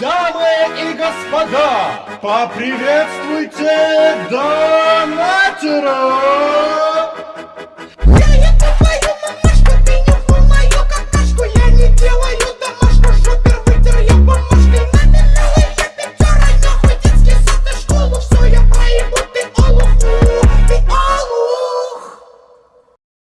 Дамы и господа, поприветствуйте донатора!